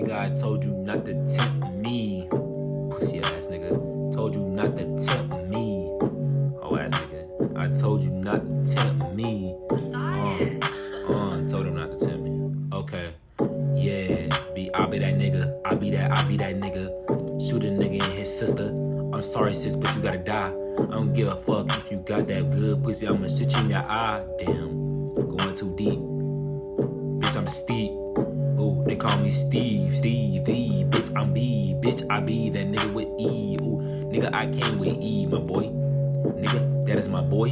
Nigga, I told you not to tempt me. Pussy ass nigga. Told you not to tempt me. Oh ass nigga. I told you not to tempt me. Uh, uh, told him not to tempt me. Okay. Yeah. Be I be that nigga. I be that, I be that nigga. Shoot a nigga and his sister. I'm sorry, sis, but you gotta die. I don't give a fuck if you got that good pussy. I'ma shit you in your eye. Damn. Going too deep. Bitch, I'm steep. Call me Steve, Steve, V. Bitch, I'm B. Bitch, I be that nigga with E. Ooh, nigga, I came with E, my boy. Nigga, that is my boy.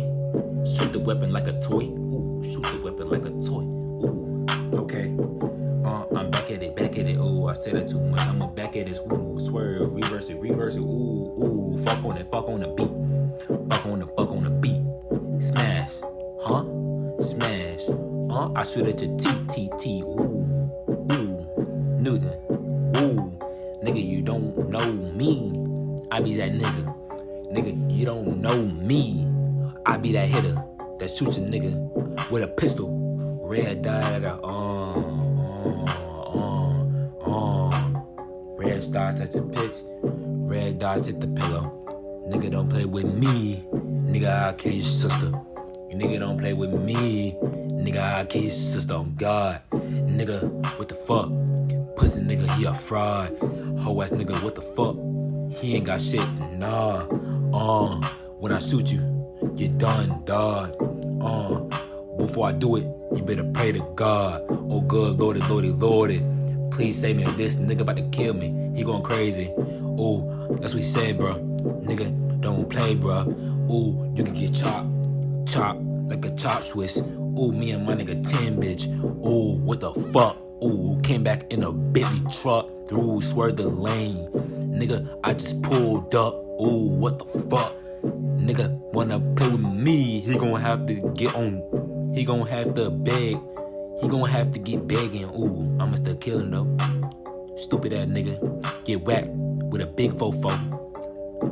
Shoot the weapon like a toy. Ooh, shoot the weapon like a toy. Ooh, okay. Uh, I'm back at it, back at it. Ooh, I said it too much. I'ma back at this. Ooh, swerve, reverse it, reverse it. Ooh, ooh, fuck on it, fuck on the beat. Fuck on the, fuck on the beat. Smash, huh? Smash. Uh, I shoot at your T, T, T. Ooh, nigga. Ooh, nigga, you don't know me. I be that nigga. Nigga, you don't know me. I be that hitter that shoots a nigga with a pistol. Red dot at a uh, uh, uh, uh. Red dots at the pitch. Red dots at the pillow. Nigga don't play with me. Nigga, I'll kill your sister. Nigga don't play with me. Nigga, I'll kill your sister on God. Nigga, what the fuck? Nigga, he a fraud. Hoe ass nigga, what the fuck? He ain't got shit, nah. Uh, when I shoot you, you done, dog. Uh, before I do it, you better pray to God. Oh, good lordy, lordy, lordy. Please save me. if This nigga about to kill me. He going crazy. Ooh, that's what he said, bro. Nigga, don't play, bro. Ooh, you can get chopped, chopped like a chop Swiss. Ooh, me and my nigga 10, bitch. Ooh, what the fuck? Ooh, came back in a Bentley truck. Through, swerved the lane. Nigga, I just pulled up. Ooh, what the fuck? Nigga, wanna play with me, he gonna have to get on. He gonna have to beg. He gonna have to get begging. Ooh, I'ma still kill him though. Stupid ass nigga. Get whacked with a big fofo.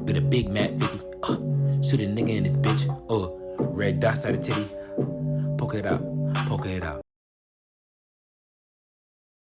With a big Mac 50. Uh, shoot a nigga in this bitch. Uh, red dots out of titty. Poke it out. Poke it out.